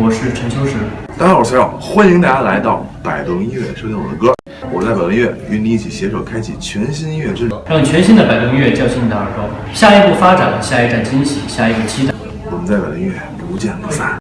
我是陈秋实。大家好，我是小欢迎大家来到百度音乐收听我的歌。我在百度音乐与你一起携手开启全新音乐之旅，让全新的百度音乐叫醒你的耳朵。下一步发展，下一站惊喜，下一个期待。我们在百度音乐不见不散。